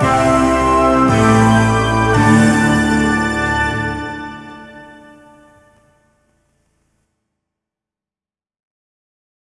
Oh.